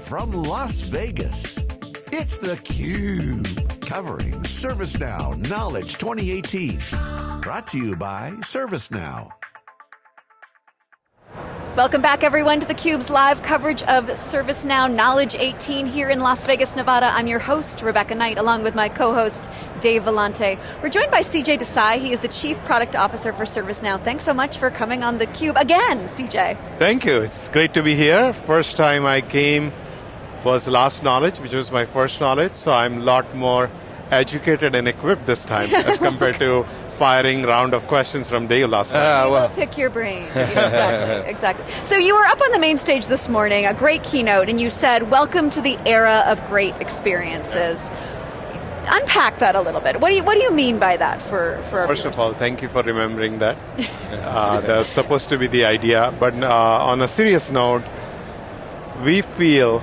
from Las Vegas, it's theCUBE, covering ServiceNow Knowledge 2018. Brought to you by ServiceNow. Welcome back everyone to theCUBE's live coverage of ServiceNow Knowledge 18 here in Las Vegas, Nevada. I'm your host, Rebecca Knight, along with my co-host, Dave Vellante. We're joined by CJ Desai, he is the Chief Product Officer for ServiceNow. Thanks so much for coming on theCUBE again, CJ. Thank you, it's great to be here. First time I came was Last Knowledge, which was my first knowledge, so I'm a lot more educated and equipped this time as compared to firing round of questions from Dave last time. Uh, well. pick your brain. exactly, exactly. So you were up on the main stage this morning, a great keynote, and you said, welcome to the era of great experiences. Unpack that a little bit. What do you, what do you mean by that for, for First viewers? of all, thank you for remembering that. uh, that's supposed to be the idea, but uh, on a serious note, we feel,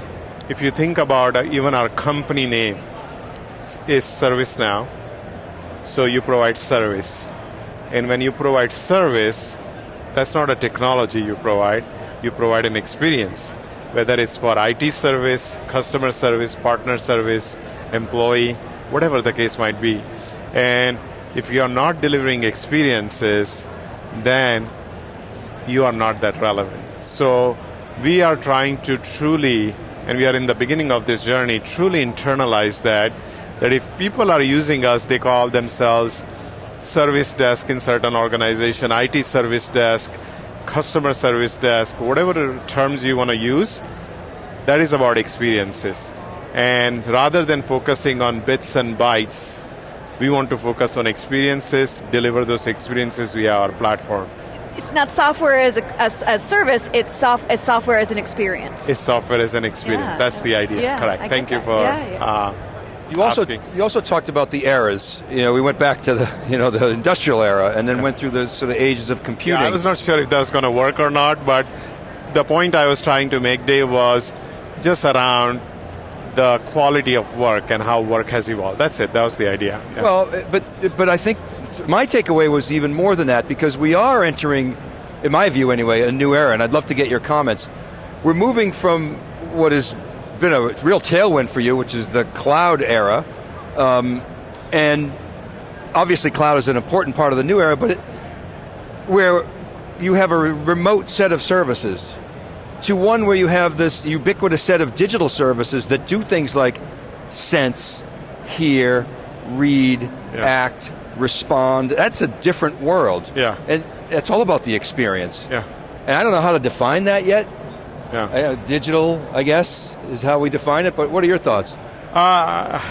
if you think about uh, even our company name, is ServiceNow, so you provide service. And when you provide service, that's not a technology you provide, you provide an experience. Whether it's for IT service, customer service, partner service, employee, whatever the case might be. And if you are not delivering experiences, then you are not that relevant. So we are trying to truly, and we are in the beginning of this journey, truly internalize that that if people are using us, they call themselves service desk in certain organization, IT service desk, customer service desk, whatever terms you want to use, that is about experiences. And rather than focusing on bits and bytes, we want to focus on experiences, deliver those experiences via our platform. It's not software as a as, as service, it's soft, as software as an experience. It's software as an experience, yeah. that's the idea, yeah, correct. I Thank you that. for yeah, uh, you also asking. you also talked about the eras. You know, we went back to the you know the industrial era, and then went through the sort of ages of computing. Yeah, I was not sure if that was going to work or not, but the point I was trying to make, Dave, was just around the quality of work and how work has evolved. That's it. That was the idea. Yeah. Well, but but I think my takeaway was even more than that because we are entering, in my view anyway, a new era, and I'd love to get your comments. We're moving from what has been a real tailwind for you, which is the cloud era. Um, and obviously cloud is an important part of the new era, but it, where you have a remote set of services to one where you have this ubiquitous set of digital services that do things like sense, hear, read, yeah. act, respond. That's a different world. Yeah. And it's all about the experience. Yeah. And I don't know how to define that yet, yeah. Uh, digital, I guess, is how we define it, but what are your thoughts? Uh,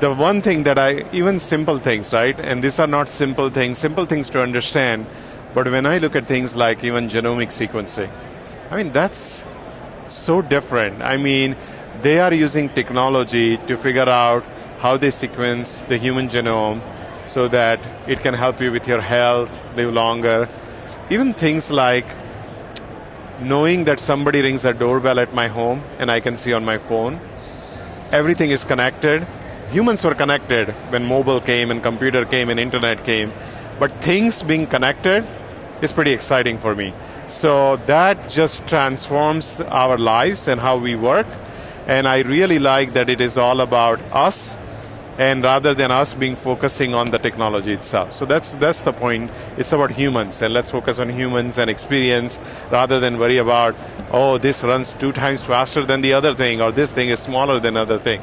the one thing that I, even simple things, right? And these are not simple things, simple things to understand, but when I look at things like even genomic sequencing, I mean, that's so different. I mean, they are using technology to figure out how they sequence the human genome so that it can help you with your health, live longer. Even things like knowing that somebody rings a doorbell at my home and I can see on my phone. Everything is connected. Humans were connected when mobile came and computer came and internet came. But things being connected is pretty exciting for me. So that just transforms our lives and how we work. And I really like that it is all about us and rather than us being focusing on the technology itself. So that's that's the point. It's about humans, and let's focus on humans and experience rather than worry about oh this runs two times faster than the other thing or this thing is smaller than other thing.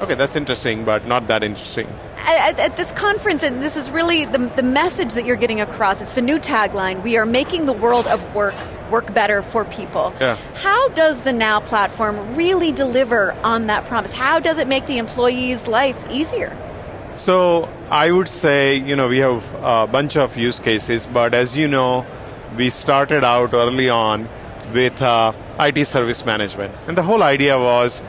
Okay, that's interesting, but not that interesting. At, at, this conference, and this is really the, the message that you're getting across, it's the new tagline, we are making the world of work work better for people. Yeah. How does the Now platform really deliver on that promise? How does it make the employee's life easier? So I would say, you know, we have a bunch of use cases, but as you know, we started out early on with uh, IT service management. And the whole idea was,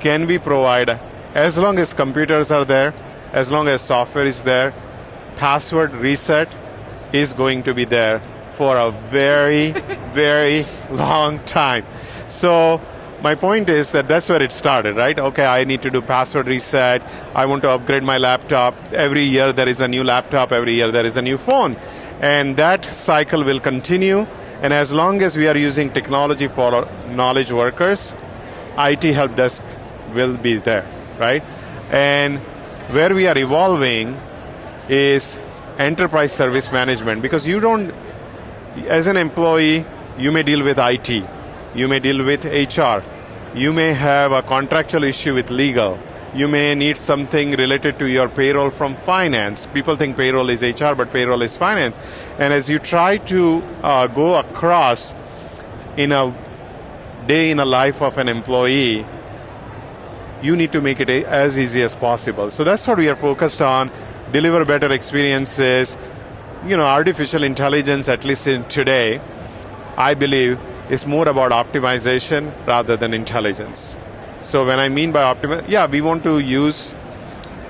can we provide, as long as computers are there, as long as software is there, password reset is going to be there for a very, very long time. So my point is that that's where it started, right? Okay, I need to do password reset. I want to upgrade my laptop. Every year there is a new laptop. Every year there is a new phone. And that cycle will continue. And as long as we are using technology for knowledge workers, IT help desk will be there, right? And where we are evolving is enterprise service management because you don't, as an employee, you may deal with IT, you may deal with HR, you may have a contractual issue with legal, you may need something related to your payroll from finance. People think payroll is HR, but payroll is finance. And as you try to uh, go across in a day in a life of an employee, you need to make it as easy as possible. So that's what we are focused on, deliver better experiences. You know, artificial intelligence, at least in today, I believe, is more about optimization rather than intelligence. So when I mean by optimize, yeah, we want to use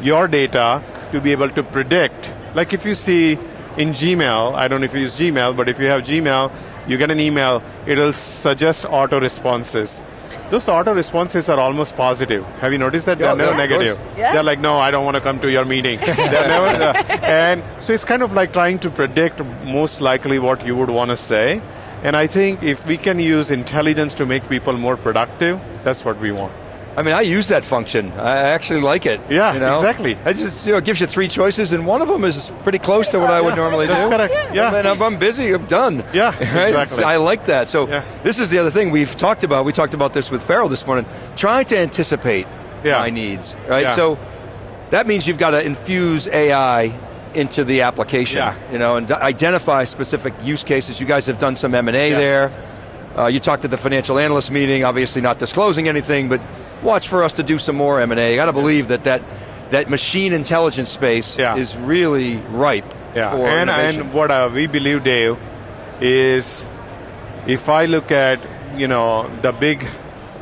your data to be able to predict. Like if you see in Gmail, I don't know if you use Gmail, but if you have Gmail, you get an email, it'll suggest auto responses. Those auto responses are almost positive. Have you noticed that? They're never yeah, negative. Yeah. They're like, no, I don't want to come to your meeting. They're never, uh, and so it's kind of like trying to predict most likely what you would want to say. And I think if we can use intelligence to make people more productive, that's what we want. I mean, I use that function. I actually like it. Yeah, you know? exactly. It just you know gives you three choices, and one of them is pretty close to what I would normally That's do. correct. Yeah. And then if I'm busy, I'm done. Yeah, Right? exactly. I like that. So Yeah. this is the other thing we've talked about. We talked about this with Farrell this morning. Trying to anticipate Yeah. my needs. Right. Yeah. So that means you've got to infuse AI into the application. Yeah. You know, and identify specific use cases. You guys have done some M and A Yeah. there. Uh, you talked at the financial analyst meeting, obviously not disclosing anything, but watch for us to do some more M&A. I got to believe that that, that machine intelligence space Yeah. is really ripe Yeah, for and, innovation. and what uh, we believe, Dave, is if I look at you know the big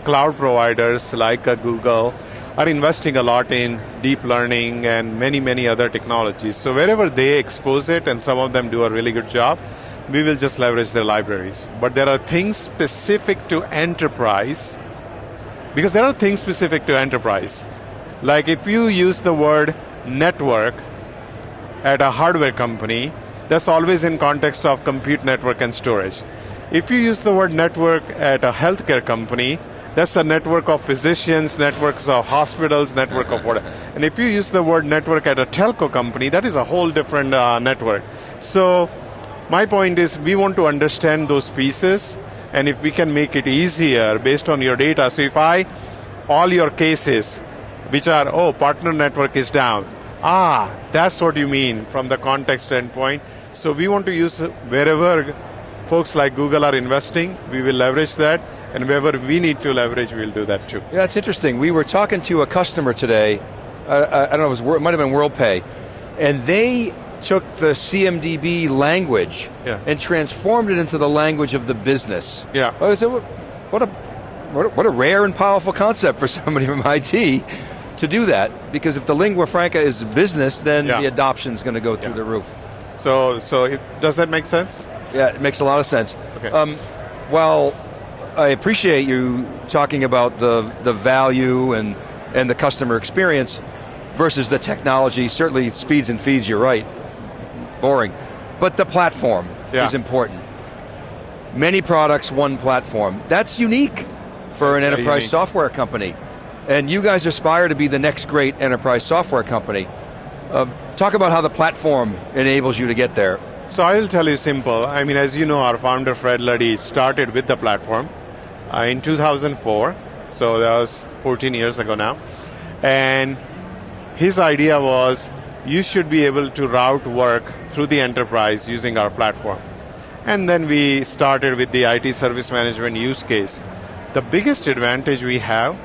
cloud providers like uh, Google are investing a lot in deep learning and many many other technologies. So wherever they expose it, and some of them do a really good job, we will just leverage their libraries. But there are things specific to enterprise, because there are things specific to enterprise. Like if you use the word network at a hardware company, that's always in context of compute network and storage. If you use the word network at a healthcare company, that's a network of physicians, networks of hospitals, network of whatever. And if you use the word network at a telco company, that is a whole different uh, network. So, my point is, we want to understand those pieces, and if we can make it easier based on your data. So, if I, all your cases, which are, oh, partner network is down. Ah, that's what you mean from the context standpoint. So we want to use wherever folks like Google are investing, we will leverage that, and wherever we need to leverage, we'll do that too. Yeah, that's interesting. We were talking to a customer today, uh, I, I don't know, it, was, it might have been WorldPay, and they took the CMDB language Yeah. and transformed it into the language of the business. Yeah. I said, what a, what a, what a rare and powerful concept for somebody from IT to do that, because if the lingua franca is business, then Yeah. the adoption is going to go through Yeah. the roof. So, so if, does that make sense? Yeah, it makes a lot of sense. Okay. Um, well, I appreciate you talking about the, the value and, and the customer experience versus the technology. Certainly it speeds and feeds, you're right. Boring. But the platform Yeah. is important. Many products, one platform. That's unique for an enterprise unique. software company. And you guys aspire to be the next great enterprise software company. Uh, talk about how the platform enables you to get there. So I will tell you simple. I mean, as you know, our founder Fred Luddy started with the platform uh, in 2004. So that was 14 years ago now, and his idea was you should be able to route work through the enterprise using our platform. And then we started with the IT service management use case. The biggest advantage we have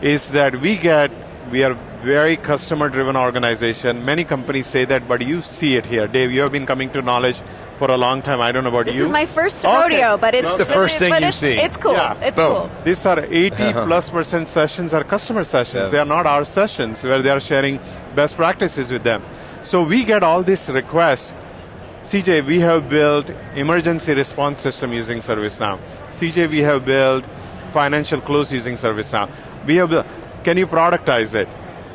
is that we get we are very customer driven organization many companies say that but you see it here dave you have been coming to knowledge for a long time i don't know about This you This is my first Okay. rodeo, but it's It's the first thing you it's, see. It's cool. Yeah. It's Boom. cool. these are 80 uh-huh. plus percent sessions are customer sessions Yeah. they are not our sessions where they are sharing best practices with them so we get all these requests cj we have built emergency response system using servicenow cj we have built financial close using servicenow we have built, can you productize it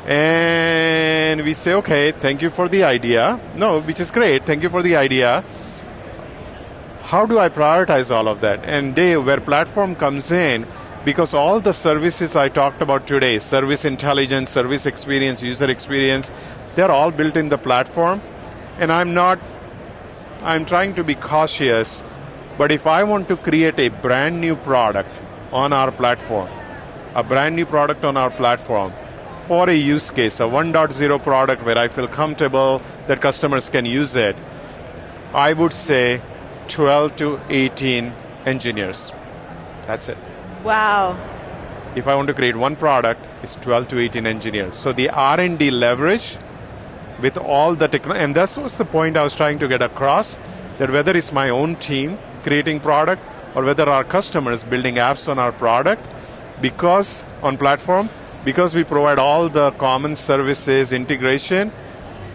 and we say okay thank you for the idea no which is great thank you for the idea how do I prioritize all of that? And Dave, where platform comes in, because all the services I talked about today, service intelligence, service experience, user experience, they're all built in the platform. And I'm not, I'm trying to be cautious, but if I want to create a brand new product on our platform, a brand new product on our platform, for a use case, a 1.0 product where I feel comfortable that customers can use it, I would say 12 to 18 engineers. That's it. Wow. If I want to create one product, it's 12 to 18 engineers. So the R&D leverage with all the technology, and that was the point I was trying to get across, that whether it's my own team creating product or whether our customers building apps on our product, because on platform, because we provide all the common services integration,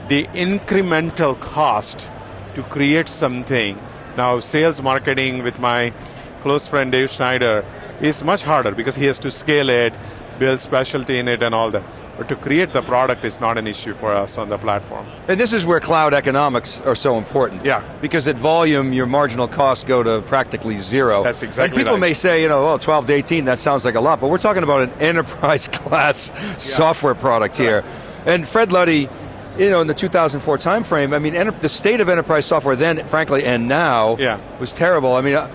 the incremental cost to create something, now sales marketing with my close friend Dave Schneider is much harder because he has to scale it, build specialty in it and all that. But to create the product is not an issue for us on the platform. And this is where cloud economics are so important. Yeah. Because at volume, your marginal costs go to practically zero. That's exactly And people right. may say, you know, well, 12 to 18, that sounds like a lot, but we're talking about an enterprise class software product here. And Fred Luddy, you know, in the 2004 timeframe, I mean, the state of enterprise software then, frankly, and now, Yeah. was terrible. I mean, uh,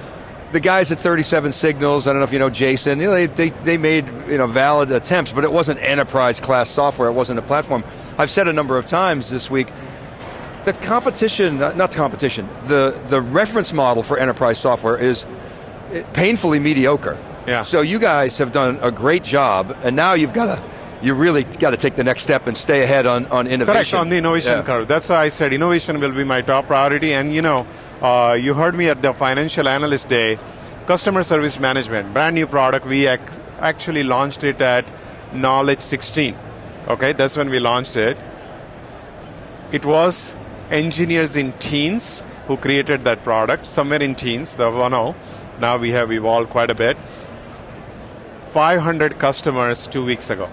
the guys at 37 Signals, I don't know if you know Jason, you know, they, they, they made you know, valid attempts, but it wasn't enterprise class software, it wasn't a platform. I've said a number of times this week, the competition, not the competition, the, the reference model for enterprise software is eh, painfully mediocre. Yeah. So you guys have done a great job, and now you've got to, you really got to take the next step and stay ahead on, on innovation. Correct, on the innovation Yeah. curve. That's why I said innovation will be my top priority. And you know, uh, you heard me at the Financial Analyst Day, customer service management, brand new product. We ac- actually launched it at Knowledge 16. Okay, that's when we launched it. It was engineers in teens who created that product, somewhere in teens, the 1.0. Now we have evolved quite a bit. 500 customers two weeks ago.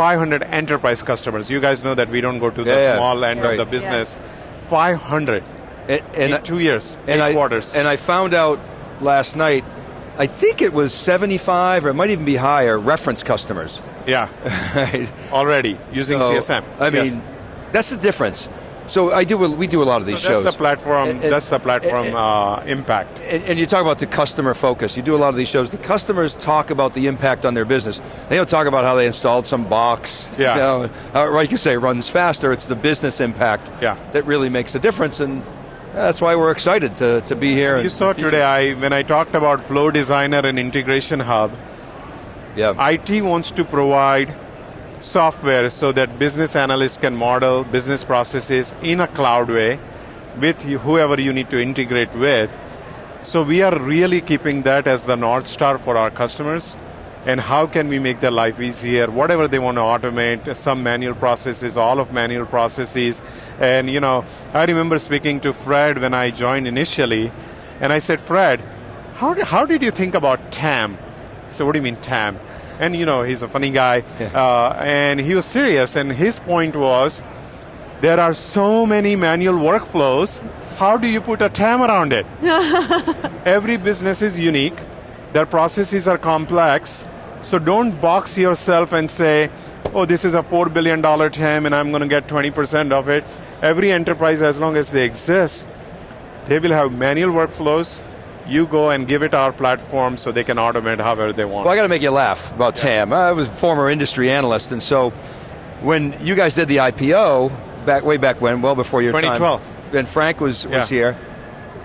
500 enterprise customers. You guys know that we don't go to the Yeah, yeah. small end Right. of the business. 500 And, and in two years, and eight I, quarters. And I found out last night, I think it was 75, or it might even be higher, reference customers. yeah, Right? already using So, CSM. I Yes. mean, that's the difference. So I do. We do a lot of these So that's shows. the platform. And- that's the platform and- uh, impact. and, and you talk about the customer focus. You do a lot of these shows. The customers talk about the impact on their business. They don't talk about how they installed some box. Yeah. You know, uh, like you say, runs faster. It's the business impact Yeah. that really makes a difference, and that's why we're excited to, to be here. You saw today I when I talked about Flow Designer and Integration Hub. Yeah. IT wants to provide software so that business analysts can model business processes in a cloud way with whoever you need to integrate with. So we are really keeping that as the North Star for our customers. And how can we make their life easier? Whatever they want to automate, some manual processes, all of manual processes. And you know, I remember speaking to Fred when I joined initially, and I said, Fred, how, how did you think about TAM? He said, what do you mean TAM? And you know, he's a funny guy, uh, and he was serious. And his point was, there are so many manual workflows. How do you put a TAM around it? Every business is unique. Their processes are complex. So don't box yourself and say, oh, this is a $4 billion TAM and I'm going to get 20% of it. Every enterprise, as long as they exist, they will have manual workflows. You go and give it our platform so they can automate however they want. Well, I got to make you laugh about TAM. I was a former industry analyst, and so when you guys did the IPO back way back when, well before your 2012. time, and Frank was was Yeah. here.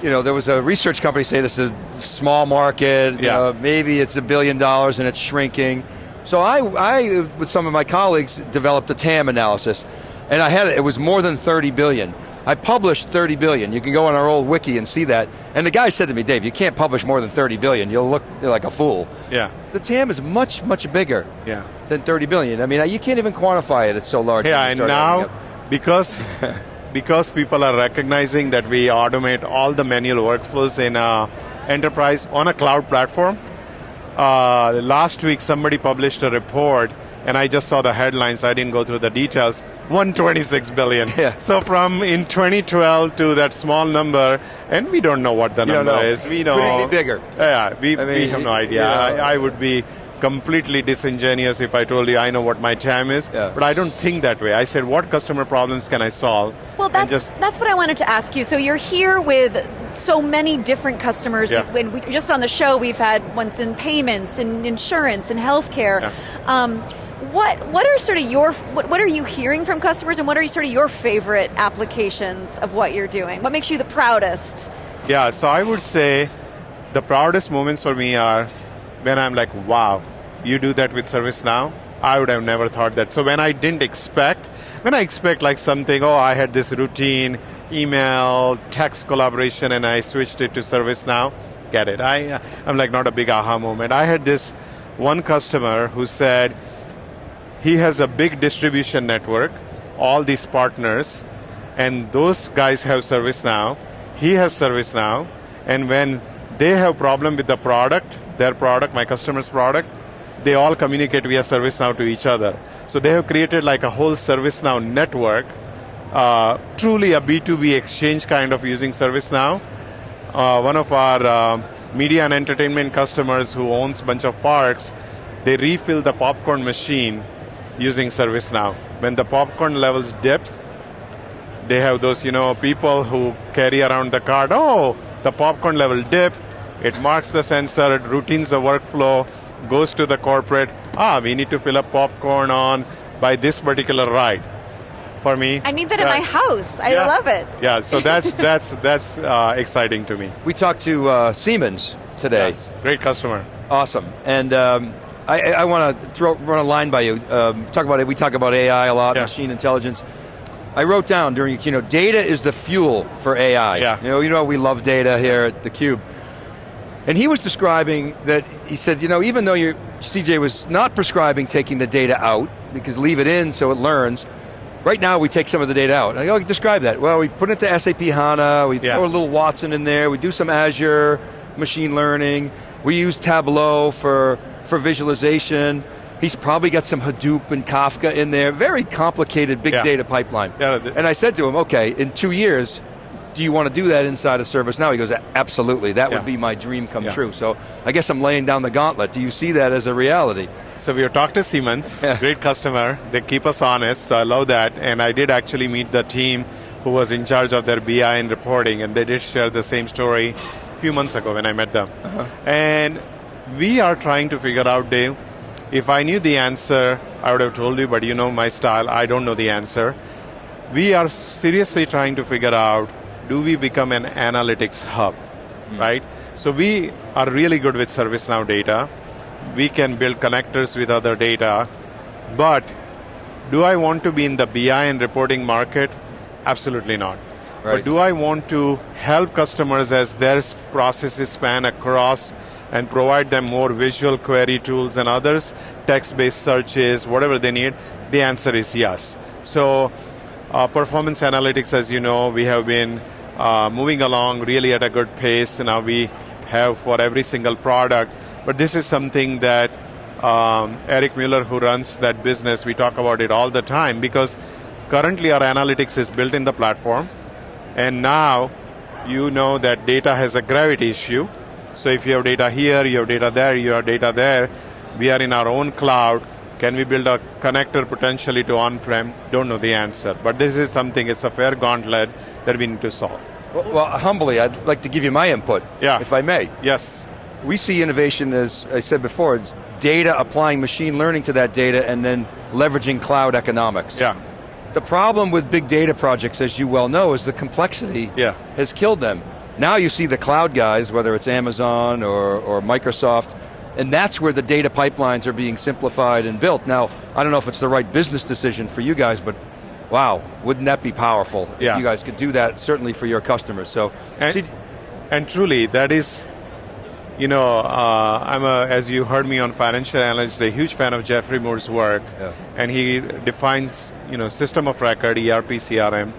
You know, there was a research company saying this is a small market. Yeah. uh, maybe it's a billion dollars and it's shrinking. So I, I, with some of my colleagues, developed a TAM analysis, and I had it. It was more than 30 billion. I published 30 billion. You can go on our old wiki and see that. And the guy said to me, Dave, you can't publish more than 30 billion. You'll look like a fool. yeah, The TAM is much, much bigger yeah. than 30 billion. I mean, you can't even quantify it. It's so large. Yeah, and now because because people are recognizing that we automate all the manual workflows in a enterprise on a cloud platform. Uh, last week, somebody published a report and I just saw the headlines. I didn't go through the details. 126 billion. Yeah. So from in 2012 to that small number, and we don't know what the You number know. is. We know Could it be bigger? Yeah, we, I mean, we have no you idea. know. I, I would be completely disingenuous if I told you I know what my TAM is, Yeah. but I don't think that way. I said, what customer problems can I solve? Well, that's, just that's what I wanted to ask you. So you're here with so many different customers. Yeah. When we, just on the show, we've had ones in payments and insurance and healthcare. Yeah. Um, what what are sort of your what, what are you hearing from customers, and what are sort of your favorite applications of what you're doing? What makes you the proudest? Yeah, so I would say the proudest moments for me are when I'm like, wow, you do that with ServiceNow? I would have never thought that. So when I didn't expect, when I expect like something, oh, I had this routine, email, text collaboration, and I switched it to ServiceNow, get it. I, I'm like not a big aha moment. I had this one customer who said he has a big distribution network, all these partners, and those guys have ServiceNow. He has ServiceNow, and when they have problem with the product, their product, my customer's product, they all communicate via ServiceNow to each other. So they have created like a whole ServiceNow network, uh, truly a B2B exchange kind of using ServiceNow. Uh, one of our uh, media and entertainment customers who owns bunch of parks, they refill the popcorn machine using ServiceNow. When the popcorn levels dip, they have those, you know, people who carry around the card. Oh, the popcorn level dip. It marks the sensor, it routines the workflow, goes to the corporate. Ah, we need to fill up popcorn on by this particular ride. For me, I need that in my house. I Yes. love it. Yeah, so that's that's that's uh, exciting to me. We talked to uh, Siemens today. Yes, great customer. Awesome. And um, I, I want to throw run a line by you. Um, talk about it. We talk about AI a lot, Yeah. machine intelligence. I wrote down during you know data is the fuel for AI. Yeah. You know you know we love data here at the Cube. And he was describing that he said, you know, even though your CJ was not prescribing taking the data out because leave it in so it learns. Right now, we take some of the data out. I go, describe that. Well, we put it to SAP HANA. We Yeah. throw a little Watson in there. We do some Azure machine learning. We use Tableau for for visualization. He's probably got some Hadoop and Kafka in there. Very complicated big Yeah. data pipeline. Yeah, and I said to him, okay, in two years, do you want to do that inside of ServiceNow? He goes, absolutely. That Yeah. would be my dream come Yeah. true. So I guess I'm laying down the gauntlet. Do you see that as a reality? So we have talked to Siemens, great customer. They keep us honest, so I love that. And I did actually meet the team who was in charge of their BI and reporting, and they did share the same story a few months ago when I met them. Uh-huh. And we are trying to figure out, Dave, if I knew the answer, I would have told you, but you know my style, I don't know the answer. We are seriously trying to figure out do we become an analytics hub, hmm. right? So we are really good with ServiceNow data. We can build connectors with other data, but do I want to be in the BI and reporting market? Absolutely not. Right. But do I want to help customers as their processes span across and provide them more visual query tools and others, text-based searches, whatever they need? The answer is yes. So uh, performance analytics, as you know, we have been uh, moving along really at a good pace. Now we have for every single product, but this is something that um, Eric Mueller, who runs that business, we talk about it all the time because currently our analytics is built in the platform, and now you know that data has a gravity issue. So if you have data here, you have data there, you have data there, we are in our own cloud. Can we build a connector potentially to on-prem? Don't know the answer. But this is something, it's a fair gauntlet that we need to solve. Well, well, humbly, I'd like to give you my input, Yeah. if I may. Yes. We see innovation, as I said before, it's data applying machine learning to that data and then leveraging cloud economics. Yeah. The problem with big data projects, as you well know, is the complexity Yeah. has killed them. Now you see the cloud guys, whether it's Amazon or, or Microsoft, and that's where the data pipelines are being simplified and built. Now, I don't know if it's the right business decision for you guys, but wow, wouldn't that be powerful Yeah. if you guys could do that, certainly for your customers. So, And, and truly, that is, you know, uh, I'm a, as you heard me on Financial Analyst, a huge fan of Geoffrey Moore's work, Yeah. and he defines, you know, system of record, ERP, CRM,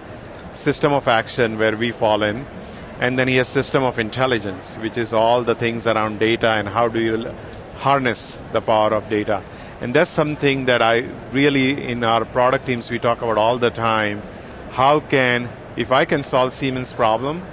system of action where we fall in, and then he has system of intelligence, which is all the things around data and how do you harness the power of data. And that's something that I really, in our product teams, we talk about all the time. How can, if I can solve Siemens' problem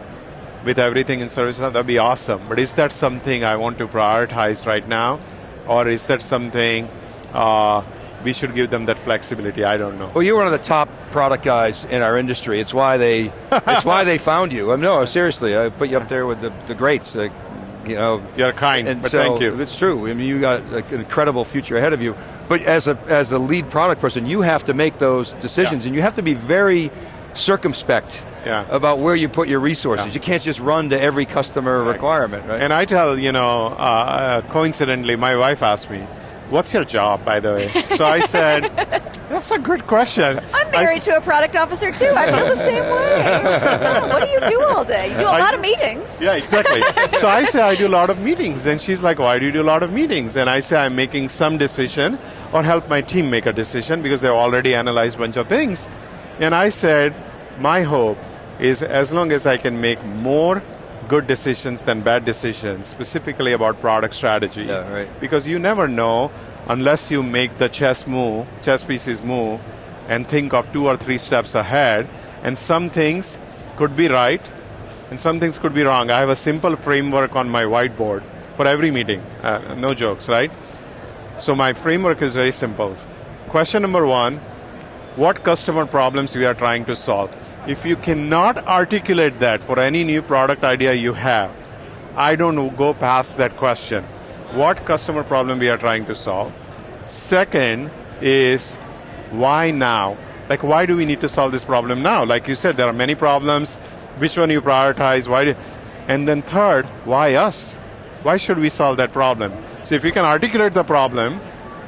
with everything in service, that'd be awesome. But is that something I want to prioritize right now? Or is that something uh, we should give them that flexibility. I don't know. Well, you're one of the top product guys in our industry. It's why they, it's why they found you. I mean, no, seriously, I put you up there with the, the greats. Uh, you know, you're kind, and but so thank you. It's true. I mean, you got like, an incredible future ahead of you. But as a as a lead product person, you have to make those decisions, Yeah. and you have to be very circumspect Yeah. about where you put your resources. Yeah. You can't just run to every customer Right. requirement, right? And I tell, you know, uh, coincidentally, my wife asked me, what's your job, by the way? So I said, that's a good question. I'm married s- to a product officer too. I feel the same way. God, what do you do all day? You do a I- lot of meetings. Yeah, exactly. so I say I do a lot of meetings, and she's like, "Why do you do a lot of meetings?" And I say I'm making some decision, or help my team make a decision because they've already analyzed a bunch of things. And I said, my hope is as long as I can make more good decisions than bad decisions, specifically about product strategy. Yeah, right. Because you never know unless you make the chess move, chess pieces move, and think of two or three steps ahead. And some things could be right, and some things could be wrong. I have a simple framework on my whiteboard for every meeting. Uh, no jokes, right? So my framework is very simple. Question number one, what customer problems we are trying to solve? If you cannot articulate that for any new product idea you have, I don't go past that question. What customer problem we are trying to solve? Second is why now? Like why do we need to solve this problem now? Like you said, there are many problems. Which one you prioritize? Why? Do, and then third, why us? Why should we solve that problem? So if you can articulate the problem,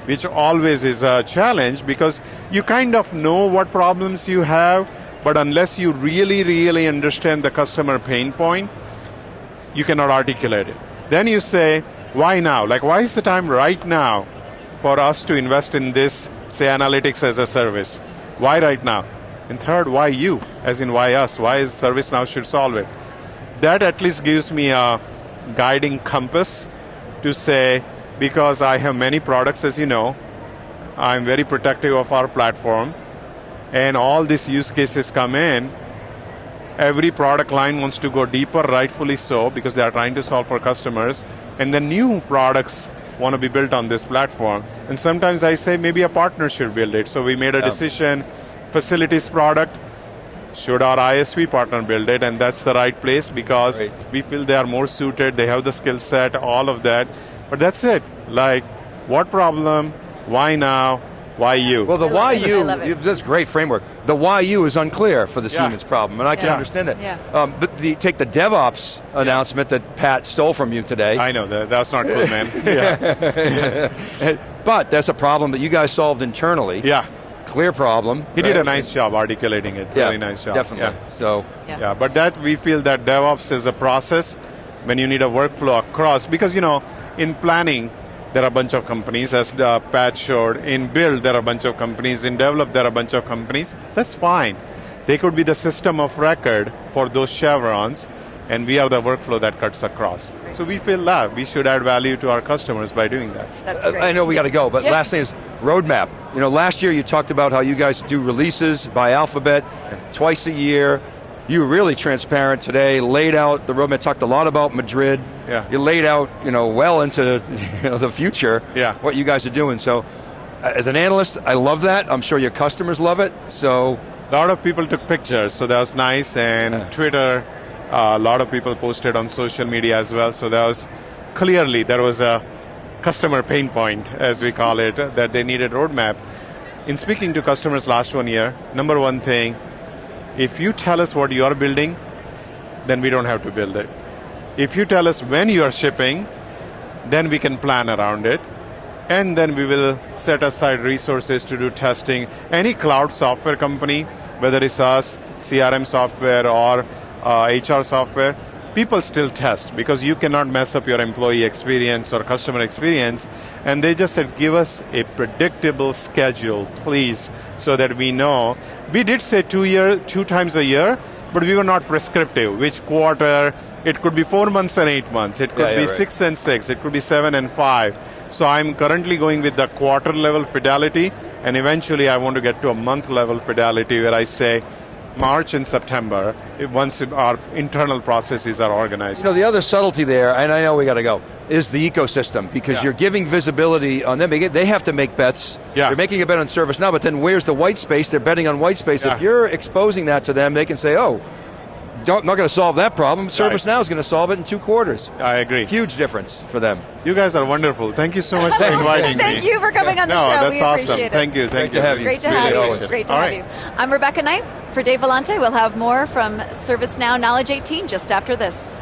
which always is a challenge because you kind of know what problems you have, but unless you really, really understand the customer pain point, you cannot articulate it. Then you say, why now? Like, why is the time right now for us to invest in this, say, analytics as a service? Why right now? And third, why you? As in, why us? Why is ServiceNow should solve it? That at least gives me a guiding compass to say, because I have many products, as you know, I'm very protective of our platform, and all these use cases come in, every product line wants to go deeper, rightfully so, because they are trying to solve for customers. And the new products want to be built on this platform. And sometimes I say maybe a partner should build it. So we made a Yeah. decision, facilities product, should our ISV partner build it? And that's the right place because Right. we feel they are more suited, they have the skill set, all of that. But that's it. Like, what problem? Why now? Why you? Well, the I why you, love it. that's a great framework. The why you is unclear for the Yeah. Siemens problem, and I can Yeah. understand that. Yeah. Um, but the, take the DevOps announcement that Pat stole from you today. I know that. That's not cool, man. yeah. but that's a problem that you guys solved internally. yeah. Clear problem. He did a nice job articulating it. Yeah, really nice job. Definitely. Yeah. So, Yeah. Yeah, but that we feel that DevOps is a process when you need a workflow across because you know in planning there are a bunch of companies as uh, Pat showed. In build there are a bunch of companies. In develop there are a bunch of companies. That's fine. They could be the system of record for those chevrons, and we are the workflow that cuts across. So we feel that we should add value to our customers by doing that. That's uh, great. I know we got to go, but Yeah. last thing is roadmap. You know, last year you talked about how you guys do releases by alphabet twice a year. You were really transparent today, laid out the roadmap, talked a lot about Madrid. Yeah. You laid out, you know, well into you know, the future Yeah. what you guys are doing. So, uh, as an analyst, I love that. I'm sure your customers love it. So, A lot of people took pictures, so that was nice. And Yeah. Twitter, uh, a lot of people posted on social media as well. So that was clearly there was a customer pain point, as we call it, that they needed roadmap. In speaking to customers last one year, number one thing, if you tell us what you are building, then we don't have to build it. If you tell us when you are shipping, then we can plan around it. And then we will set aside resources to do testing. Any cloud software company, whether it's us, CRM software, or uh, HR software, people still test because you cannot mess up your employee experience or customer experience. And they just said, give us a predictable schedule, please, so that we know. We did say two year, two times a year, but we were not prescriptive. Which quarter? It could be four months and eight months. It could Yeah, yeah, be right. six and six. It could be seven and five. So I'm currently going with the quarter level fidelity, and eventually I want to get to a month level fidelity where I say March and September, once our internal processes are organized. You know, the other subtlety there, and I know we got to go, is the ecosystem because Yeah. you're giving visibility on them. They have to make bets. Yeah. They're making a bet on ServiceNow, but then where's the white space? They're betting on white space. If you're exposing that to them, they can say, oh, not going to solve that problem. ServiceNow is going to solve it in two quarters. I agree. Huge difference for them. You guys are wonderful. Thank you so much for inviting me. Thank you for coming on the no, show. that's we awesome. it. Thank you. Thank Great you. to have you. Great to Really have you. appreciate. Great to All have right. you. I'm Rebecca Knight. For Dave Vellante, we'll have more from ServiceNow Knowledge 18 just after this.